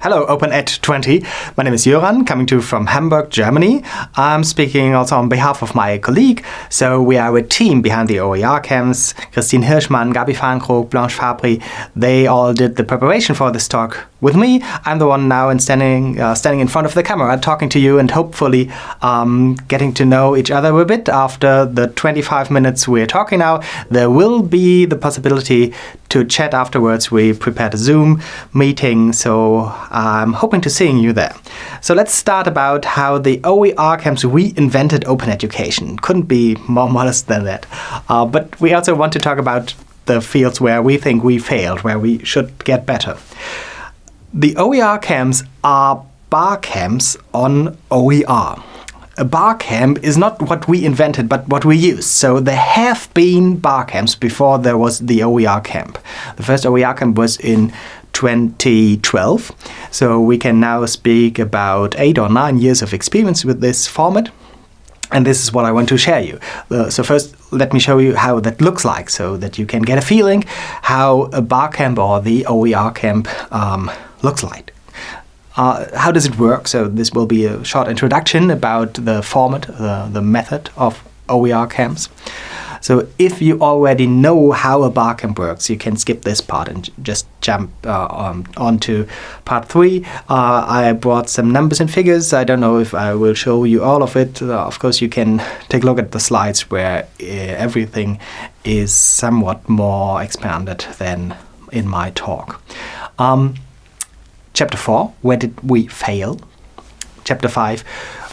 Hello, Open Ed 20. My name is Jöran, coming to you from Hamburg, Germany. I'm speaking also on behalf of my colleague. So we are a team behind the OER camps. Christine Hirschmann, Gabi Fahrenkrog, Blanche Fabry, they all did the preparation for this talk with me. I'm the one now in standing, uh, standing in front of the camera, talking to you and hopefully um, getting to know each other a bit after the 25 minutes we're talking now. There will be the possibility to chat afterwards. We prepared a Zoom meeting, so I'm hoping to seeing you there. So let's start about how the OER camps reinvented open education. Couldn't be more modest than that. Uh, but we also want to talk about the fields where we think we failed, where we should get better. The OER camps are bar camps on OER. A bar camp is not what we invented, but what we use. So there have been bar camps before there was the OER camp. The first OER camp was in 2012. So we can now speak about eight or nine years of experience with this format. And this is what I want to share you. Uh, so first, let me show you how that looks like so that you can get a feeling how a bar camp or the OER camp um, looks like. Uh, how does it work? So this will be a short introduction about the format, the, the method of OER camps. So if you already know how a bar camp works, you can skip this part and just jump uh, on, onto part three. Uh, I brought some numbers and figures. I don't know if I will show you all of it. Uh, of course, you can take a look at the slides where uh, everything is somewhat more expanded than in my talk. Um, Chapter 4, where did we fail? Chapter 5,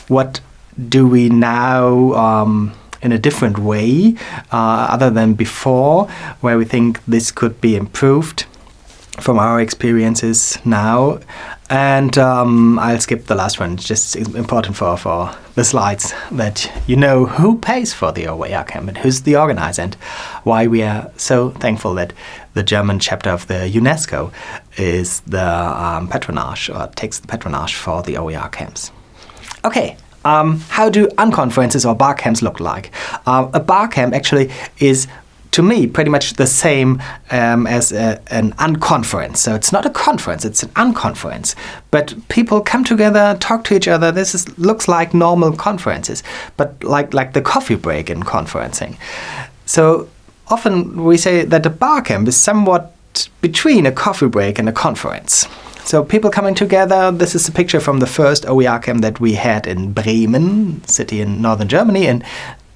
what do we now um, in a different way uh, other than before, where we think this could be improved from our experiences now. And um, I'll skip the last one. It's just important for, for the slides that you know who pays for the OER camp and who's the organizer and why we are so thankful that the German chapter of the UNESCO is the um, patronage or takes the patronage for the OER camps. Okay, um, how do unconferences or bar camps look like? Uh, a bar camp actually is to me pretty much the same um, as a, an unconference. So it's not a conference, it's an unconference. But people come together, talk to each other. This is, looks like normal conferences, but like, like the coffee break in conferencing. So often we say that a bar camp is somewhat between a coffee break and a conference. So people coming together, this is a picture from the first OER camp that we had in Bremen, city in northern Germany in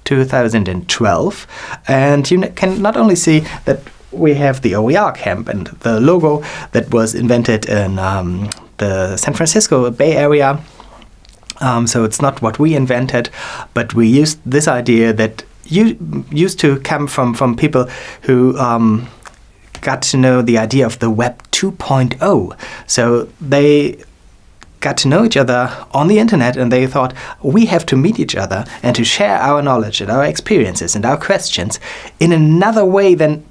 2012. And you can not only see that we have the OER camp and the logo that was invented in um, the San Francisco Bay Area. Um, so it's not what we invented, but we used this idea that you used to come from, from people who um, got to know the idea of the Web 2.0. So they got to know each other on the internet and they thought we have to meet each other and to share our knowledge and our experiences and our questions in another way than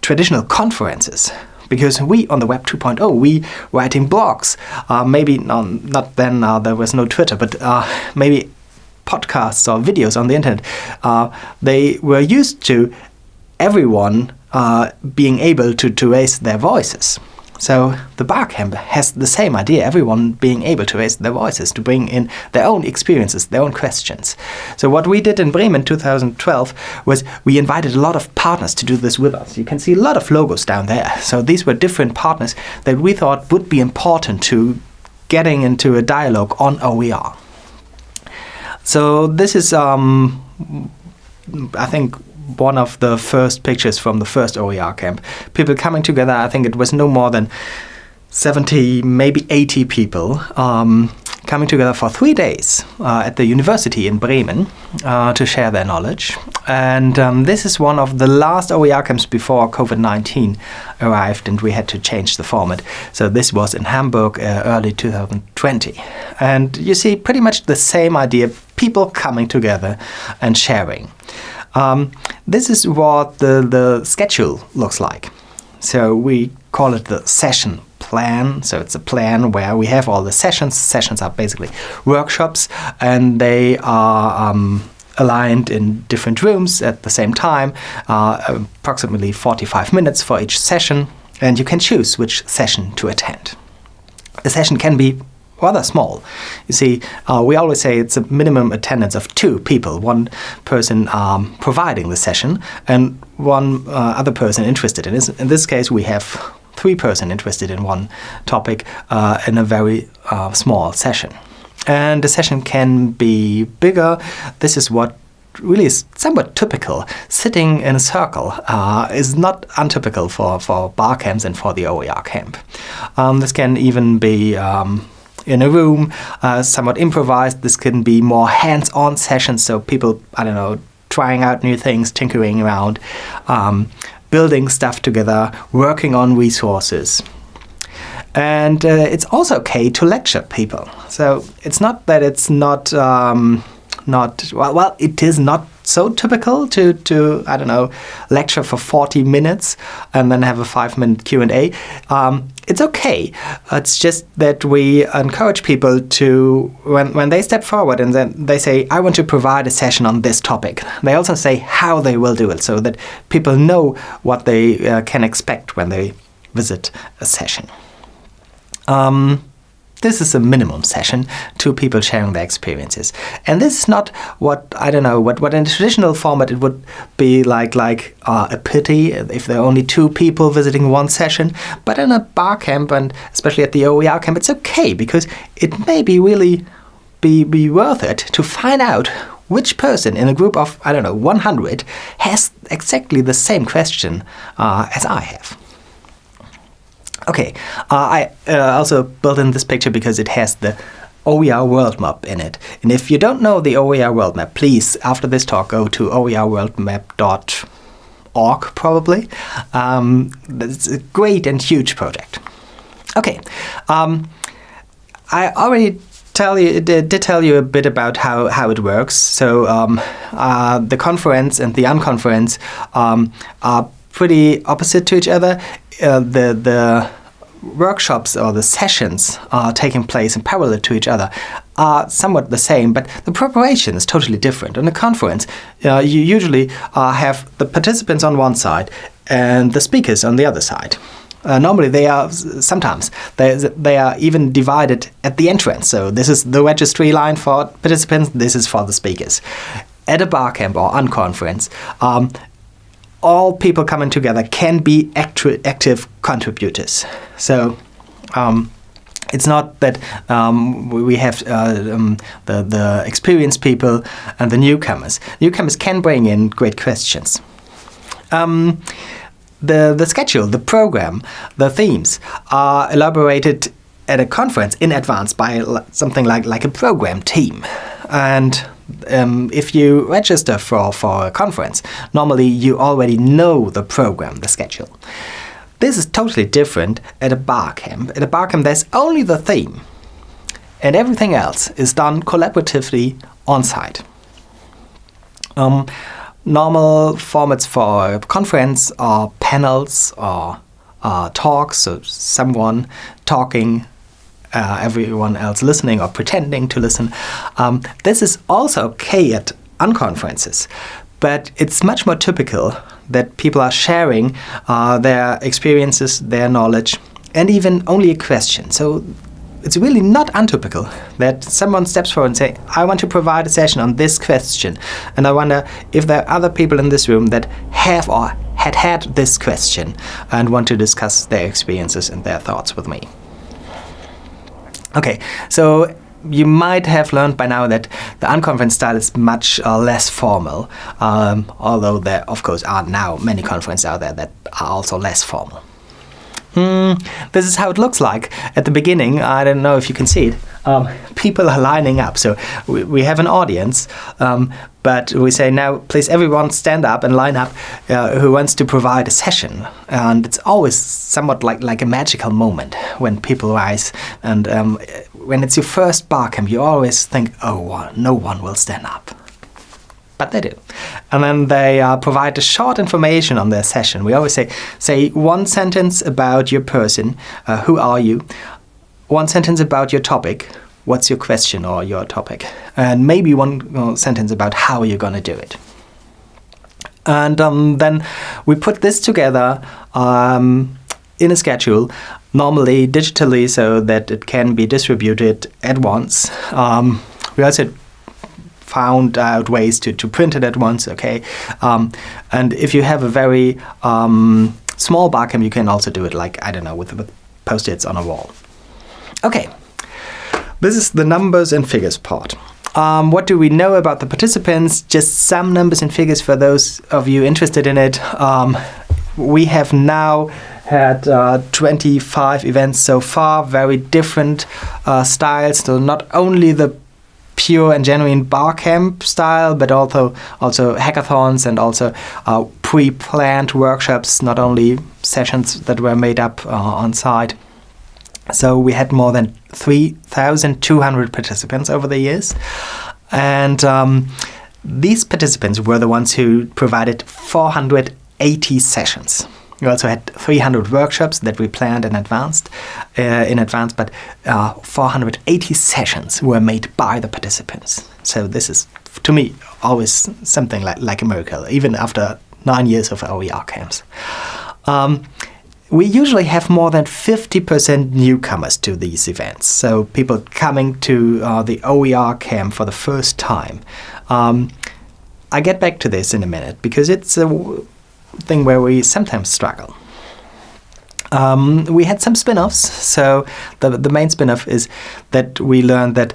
traditional conferences. Because we on the web 2.0 we writing blogs. Uh, maybe not then uh, there was no twitter but uh, maybe podcasts or videos on the internet. Uh, they were used to everyone uh, being able to, to raise their voices. So the Barcamp has the same idea, everyone being able to raise their voices, to bring in their own experiences, their own questions. So what we did in Bremen 2012 was we invited a lot of partners to do this with us. You can see a lot of logos down there. So these were different partners that we thought would be important to getting into a dialogue on OER. So this is, um, I think, one of the first pictures from the first OER camp. People coming together, I think it was no more than 70, maybe 80 people um, coming together for three days uh, at the university in Bremen uh, to share their knowledge. And um, this is one of the last OER camps before COVID-19 arrived and we had to change the format. So this was in Hamburg uh, early 2020. And you see pretty much the same idea, people coming together and sharing. Um, this is what the, the schedule looks like. So we call it the session plan. So it's a plan where we have all the sessions. Sessions are basically workshops and they are um, aligned in different rooms at the same time, uh, approximately 45 minutes for each session, and you can choose which session to attend. a session can be rather small. You see, uh, we always say it's a minimum attendance of two people, one person um, providing the session and one uh, other person interested in it. In this case, we have three person interested in one topic uh, in a very uh, small session. And the session can be bigger. This is what really is somewhat typical. Sitting in a circle uh, is not untypical for, for bar camps and for the OER camp. Um, this can even be um, in a room, uh, somewhat improvised. This can be more hands-on sessions, so people, I don't know, trying out new things, tinkering around, um, building stuff together, working on resources. And uh, it's also okay to lecture people. So it's not that it's not um, not well. Well, it is not so typical to, to I don't know, lecture for 40 minutes and then have a five minute Q&A. Um, it's okay. It's just that we encourage people to, when, when they step forward and then they say, I want to provide a session on this topic, they also say how they will do it so that people know what they uh, can expect when they visit a session. Um, this is a minimum session, two people sharing their experiences. And this is not what, I don't know, what, what in a traditional format it would be like, like uh, a pity if there are only two people visiting one session. But in a bar camp, and especially at the OER camp, it's okay because it may be really be, be worth it to find out which person in a group of, I don't know, 100 has exactly the same question uh, as I have. Okay, uh, I uh, also built in this picture because it has the OER world map in it. And if you don't know the OER world map, please, after this talk, go to oerworldmap.org probably. Um, it's a great and huge project. Okay, um, I already tell you did tell you a bit about how, how it works. So um, uh, the conference and the unconference um, are pretty opposite to each other. Uh, the the workshops or the sessions are taking place in parallel to each other are somewhat the same, but the preparation is totally different. In a conference, uh, you usually uh, have the participants on one side and the speakers on the other side. Uh, normally they are sometimes they, they are even divided at the entrance so this is the registry line for participants this is for the speakers at a bar camp or unconference um, all people coming together can be active contributors. So um, it's not that um, we have uh, um, the, the experienced people and the newcomers. Newcomers can bring in great questions. Um, the, the schedule, the program, the themes are elaborated at a conference in advance by something like, like a program team. And um, if you register for, for a conference, normally you already know the program, the schedule. This is totally different at a bar camp. At a bar camp, there's only the theme, and everything else is done collaboratively on site. Um, normal formats for a conference are panels or uh, talks, so someone talking uh, everyone else listening or pretending to listen. Um, this is also okay at unconferences, but it's much more typical that people are sharing uh, their experiences, their knowledge, and even only a question. So it's really not untypical that someone steps forward and say, I want to provide a session on this question. And I wonder if there are other people in this room that have or had had this question and want to discuss their experiences and their thoughts with me. Okay, so you might have learned by now that the unconference style is much uh, less formal, um, although there, of course, are now many conferences out there that are also less formal. Mm, this is how it looks like at the beginning. I don't know if you can see it. Um, people are lining up. So we, we have an audience, um, but we say now, please everyone stand up and line up uh, who wants to provide a session. And it's always somewhat like, like a magical moment when people rise. And um, when it's your first bar camp, you always think, oh, no one will stand up but they do. And then they uh, provide a short information on their session. We always say, say one sentence about your person, uh, who are you, one sentence about your topic, what's your question or your topic, and maybe one sentence about how you're going to do it. And um, then we put this together um, in a schedule normally digitally so that it can be distributed at once. Um, we also found out ways to, to print it at once, okay? Um, and if you have a very um, small barcamp, you can also do it like, I don't know, with, with post-its on a wall. Okay, this is the numbers and figures part. Um, what do we know about the participants? Just some numbers and figures for those of you interested in it. Um, we have now had uh, 25 events so far, very different uh, styles. So not only the pure and genuine bar camp style, but also also hackathons and also uh, pre-planned workshops, not only sessions that were made up uh, on site. So we had more than 3,200 participants over the years. And um, these participants were the ones who provided 480 sessions. We also had 300 workshops that we planned in advance, uh, in advance, but uh, 480 sessions were made by the participants. So this is, to me, always something like, like a miracle, even after nine years of OER camps. Um, we usually have more than 50% newcomers to these events, so people coming to uh, the OER camp for the first time. Um, I get back to this in a minute because it's a thing where we sometimes struggle. Um, we had some spin-offs, so the, the main spin-off is that we learned that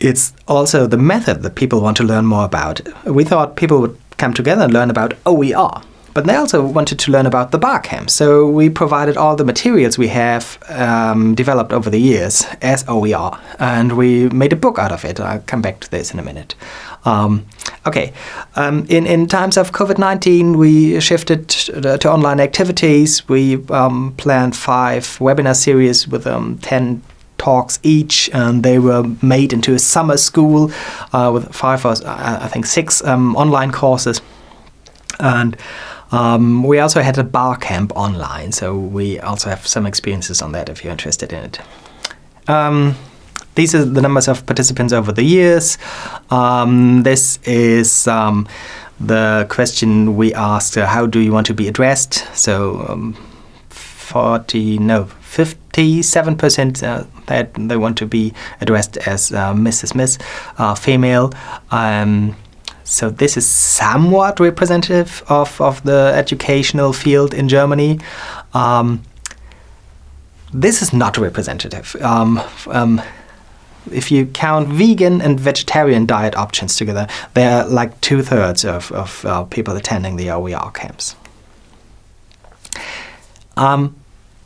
it's also the method that people want to learn more about. We thought people would come together and learn about OER, but they also wanted to learn about the barcamp, so we provided all the materials we have um, developed over the years as OER, and we made a book out of it. I'll come back to this in a minute. Um, okay, um, in, in times of COVID-19, we shifted to, to, online activities. We um, planned five webinar series with um, 10 talks each, and they were made into a summer school uh, with five or I think six um, online courses. And um, we also had a bar camp online, so we also have some experiences on that if you're interested in it. These are the numbers of participants over the years. Um, this is um, the question we asked, uh, how do you want to be addressed? So um, 40, no, 57% uh, that they want to be addressed as uh, Mrs. Miss, uh, female. Um, so this is somewhat representative of, of the educational field in Germany. Um, this is not representative. Um, um, if you count vegan and vegetarian diet options together, they are like two-thirds of, of uh, people attending the OER camps. Um,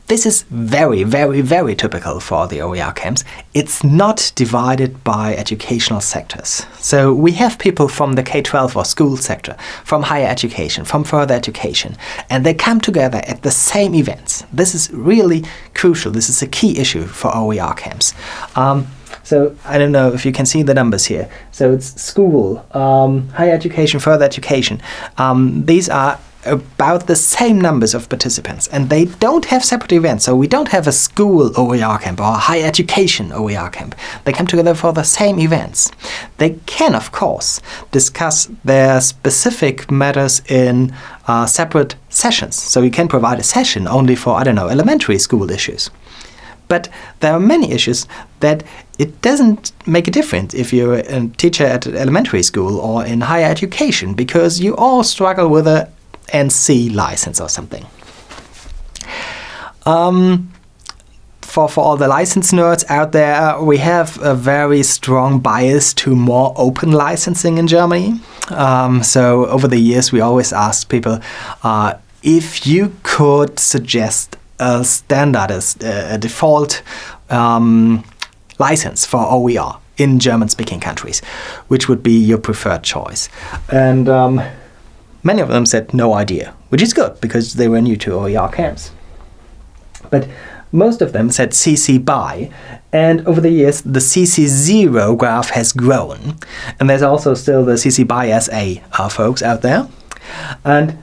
this is very, very, very typical for the OER camps. It's not divided by educational sectors. So we have people from the K-12 or school sector, from higher education, from further education, and they come together at the same events. This is really crucial. This is a key issue for OER camps. Um, so I don't know if you can see the numbers here. So it's school, um, higher education, further education. Um, these are about the same numbers of participants and they don't have separate events. So we don't have a school OER camp or a higher education OER camp. They come together for the same events. They can, of course, discuss their specific matters in uh, separate sessions. So you can provide a session only for, I don't know, elementary school issues. But there are many issues that it doesn't make a difference if you're a teacher at elementary school or in higher education because you all struggle with a NC license or something. Um, for, for all the license nerds out there, we have a very strong bias to more open licensing in Germany. Um, so over the years, we always asked people uh, if you could suggest a standard, a, a default um, license for OER in German-speaking countries, which would be your preferred choice. And um, Many of them said no idea, which is good because they were new to OER camps. But most of them said CC BY, and over the years the CC0 graph has grown. And there's also still the CC BY SA uh, folks out there. And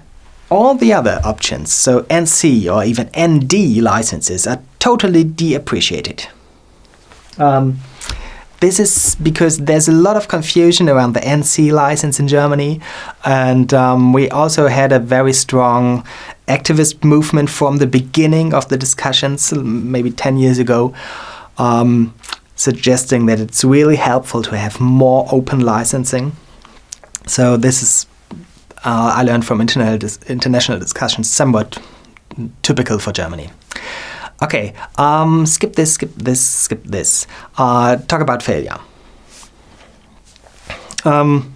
all the other options, so NC or even ND licenses, are totally deappreciated. Um, this is because there's a lot of confusion around the NC license in Germany, and um, we also had a very strong activist movement from the beginning of the discussions, maybe 10 years ago, um, suggesting that it's really helpful to have more open licensing. So this is, uh, I learned from dis international discussions, somewhat typical for Germany. Okay, um, skip this, skip this, skip this. Uh, talk about failure. Um,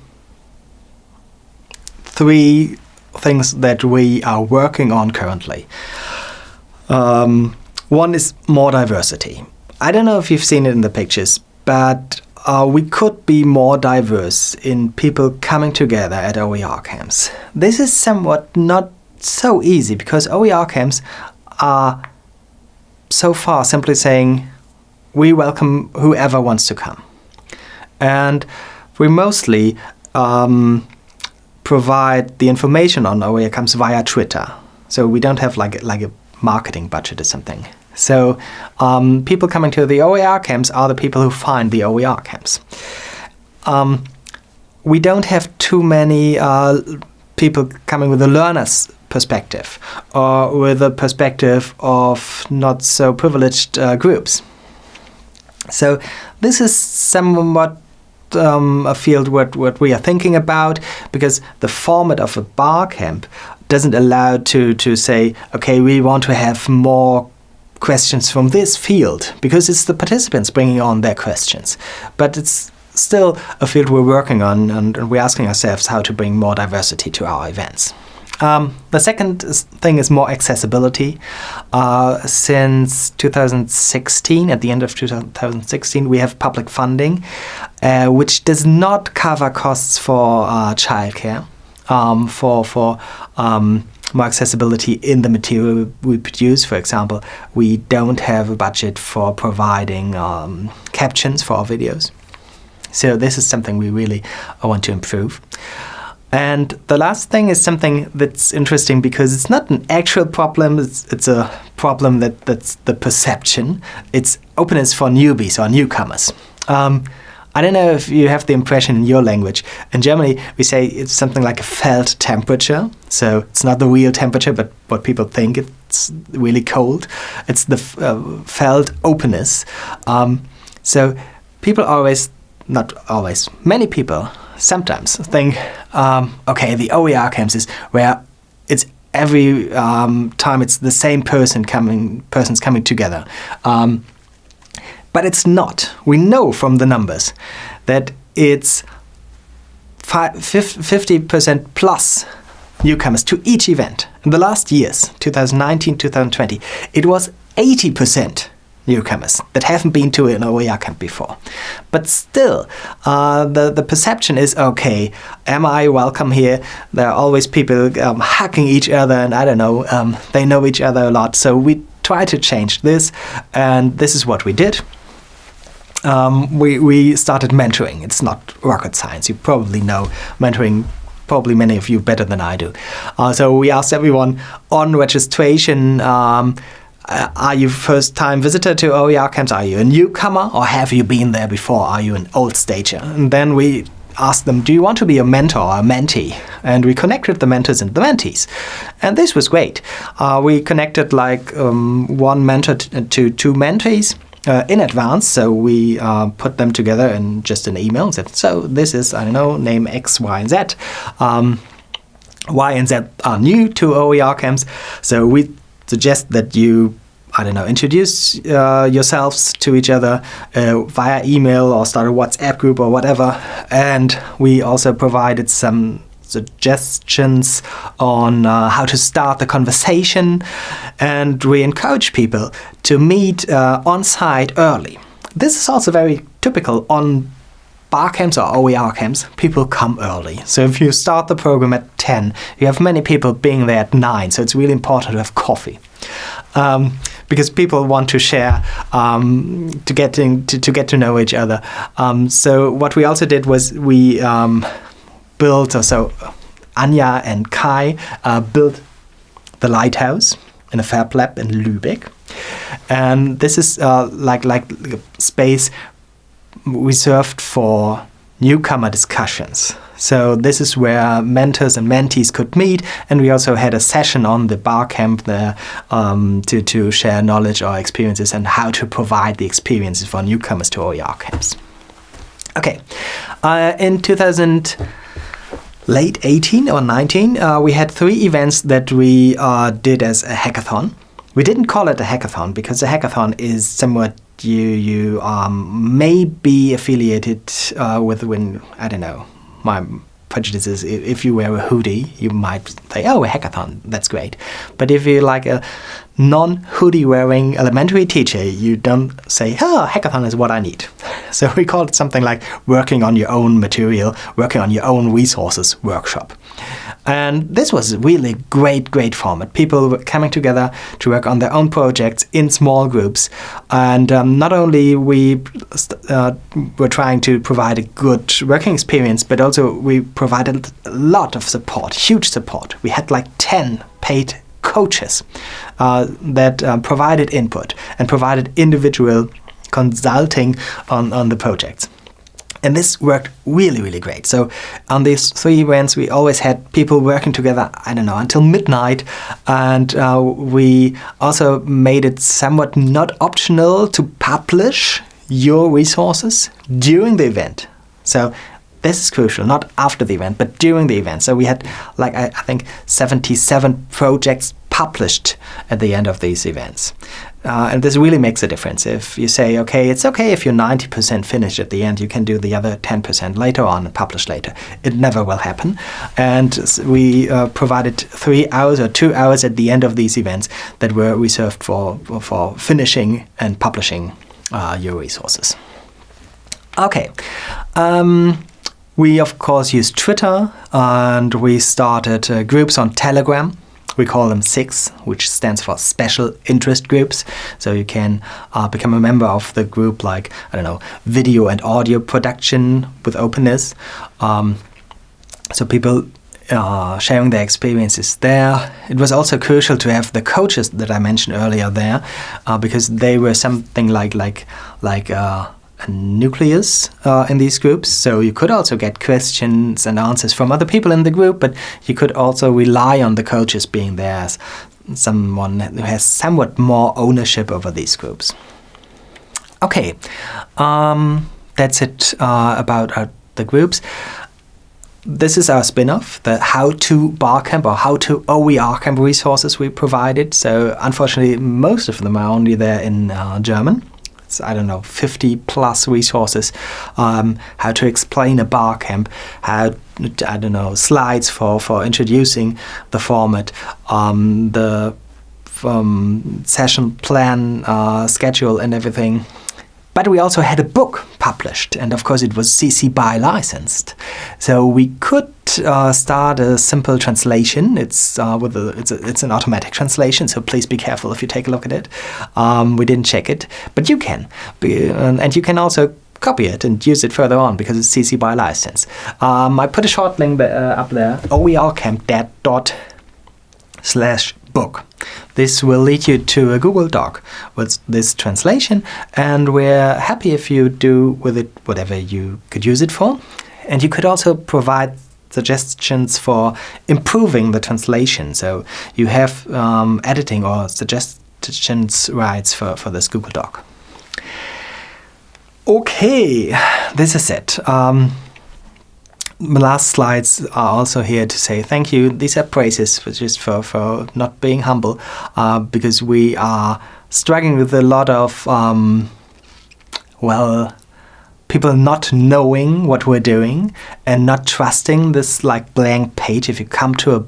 three things that we are working on currently. Um, one is more diversity. I don't know if you've seen it in the pictures, but uh, we could be more diverse in people coming together at OER camps. This is somewhat not so easy because OER camps are so far simply saying we welcome whoever wants to come. And we mostly um, provide the information on OER camps via Twitter. So we don't have like, like a marketing budget or something. So um, people coming to the OER camps are the people who find the OER camps. Um, we don't have too many uh, people coming with a learner's perspective or with a perspective of not so privileged uh, groups. So this is somewhat um, a field what, what we are thinking about because the format of a bar camp doesn't allow to, to say, okay, we want to have more questions from this field because it's the participants bringing on their questions. But it's still a field we're working on and, and we're asking ourselves how to bring more diversity to our events. Um, the second thing is more accessibility. Uh, since 2016, at the end of 2016, we have public funding, uh, which does not cover costs for uh, childcare, um, for for um, more accessibility in the material we produce. For example, we don't have a budget for providing um, captions for our videos. So this is something we really want to improve. And the last thing is something that's interesting because it's not an actual problem, it's, it's a problem that, that's the perception. It's openness for newbies or newcomers. Um, I don't know if you have the impression in your language. In Germany, we say it's something like a felt temperature. So it's not the real temperature, but what people think it's really cold. It's the uh, felt openness. Um, so people always, not always, many people sometimes think, um, okay, the OER camps is where it's every um, time it's the same person coming, persons coming together. Um, but it's not. We know from the numbers that it's 50% plus newcomers to each event. In the last years, 2019, 2020, it was 80% newcomers that haven't been to an OER camp before. But still, uh, the, the perception is, okay, am I welcome here? There are always people um, hugging each other and I don't know, um, they know each other a lot. So we try to change this and this is what we did. Um, we, we started mentoring. It's not rocket science. You probably know mentoring probably many of you better than I do. Uh, so we asked everyone on registration um, uh, are you first time visitor to OER camps? Are you a newcomer or have you been there before? Are you an old stager? And then we asked them, do you want to be a mentor or a mentee? And we connected the mentors and the mentees. And this was great. Uh, we connected like um, one mentor to two mentees. Uh, in advance, so we uh, put them together in just an email and said, so this is, I don't know, name X, Y, and Z. Um, y and Z are new to OER camps, so we suggest that you I don't know, introduce uh, yourselves to each other uh, via email or start a WhatsApp group or whatever. And we also provided some suggestions on uh, how to start the conversation. And we encourage people to meet uh, on site early. This is also very typical on bar camps or OER camps, people come early. So if you start the program at 10, you have many people being there at 9, so it's really important to have coffee. Um, because people want to share um, to get in, to, to, get to know each other. Um, so what we also did was we um, built, so Anja and Kai uh, built the lighthouse in a fab lab in Lübeck. And this is uh, like like space reserved for newcomer discussions. So this is where mentors and mentees could meet, and we also had a session on the bar camp there um, to, to share knowledge or experiences and how to provide the experiences for newcomers to OER camps. Okay, uh, in 2000 late 18 or 19, uh, we had three events that we uh, did as a hackathon. We didn't call it a hackathon because a hackathon is somewhat you you um, may be affiliated uh, with when I don't know my prejudices. If you wear a hoodie, you might say, "Oh, a hackathon, that's great." But if you're like a non-hoodie wearing elementary teacher, you don't say, "Oh, hackathon is what I need." So we call it something like working on your own material, working on your own resources workshop. And this was really great, great format. People were coming together to work on their own projects in small groups. And um, not only we uh, were trying to provide a good working experience, but also we provided a lot of support, huge support. We had like 10 paid coaches uh, that uh, provided input and provided individual consulting on, on the projects. And this worked really, really great. So on these three events, we always had people working together, I don't know, until midnight. And uh, we also made it somewhat not optional to publish your resources during the event. So this is crucial, not after the event, but during the event. So we had, like, I, I think 77 projects published at the end of these events. Uh, and this really makes a difference. If you say, okay, it's okay if you're 90% finished at the end, you can do the other 10% later on and publish later. It never will happen. And we uh, provided three hours or two hours at the end of these events that were reserved for, for finishing and publishing uh, your resources. Okay. Um, we, of course, use Twitter and we started uh, groups on Telegram we call them SIGs, which stands for Special Interest Groups. So you can uh, become a member of the group like, I don't know, video and audio production with openness. Um, so people uh, sharing their experiences there. It was also crucial to have the coaches that I mentioned earlier there, uh, because they were something like like like uh, a nucleus uh, in these groups. So you could also get questions and answers from other people in the group, but you could also rely on the coaches being there as someone who has somewhat more ownership over these groups. Okay, um, that's it uh, about our, the groups. This is our spin-off, the how-to barcamp or how-to OER camp resources we provided. So unfortunately, most of them are only there in uh, German. I don't know, 50 plus resources, um, how to explain a bar camp, how, I don't know, slides for, for introducing the format, um, the um, session plan, uh, schedule and everything. But we also had a book published, and of course it was CC BY licensed. So we could uh, start a simple translation. It's uh, with a, it's a, it's an automatic translation, so please be careful if you take a look at it. Um, we didn't check it, but you can, and you can also copy it and use it further on because it's CC BY license. Um, I put a short link uh, up there, oercamp slash book. This will lead you to a Google Doc with this translation and we're happy if you do with it whatever you could use it for. And you could also provide suggestions for improving the translation. So you have um, editing or suggestions rights for, for this Google Doc. Okay, this is it. Um, the last slides are also here to say thank you. These are praises for just for, for not being humble uh, because we are struggling with a lot of, um, well, people not knowing what we're doing and not trusting this like blank page. If you come to a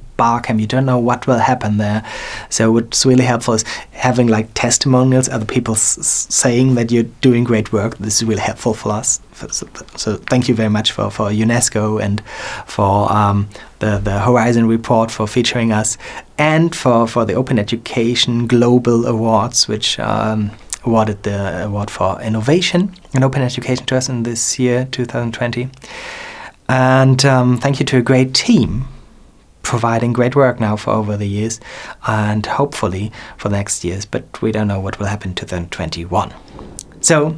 you don't know what will happen there. So what's really helpful is having like testimonials, other people saying that you're doing great work. This is really helpful for us. So, so thank you very much for, for UNESCO and for um, the, the Horizon report for featuring us and for, for the Open Education Global Awards, which um, awarded the award for innovation in open education to us in this year, 2020. And um, thank you to a great team providing great work now for over the years and hopefully for the next years, but we don't know what will happen to 2021. So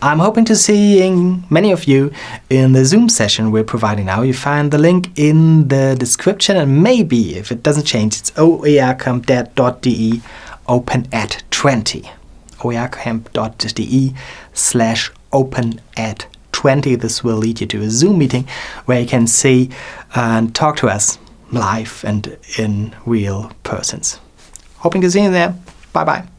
I'm hoping to seeing many of you in the Zoom session we're providing now. You find the link in the description and maybe, if it doesn't change, it's oercamp.de OpenEd 20 oercamp.de slash open at 20. This will lead you to a Zoom meeting where you can see and talk to us live and in real persons. Hoping to see you there. Bye bye.